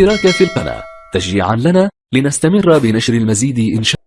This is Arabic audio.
الاشتراك في القناة. تشجيعا لنا لنستمر بنشر المزيد إن شاء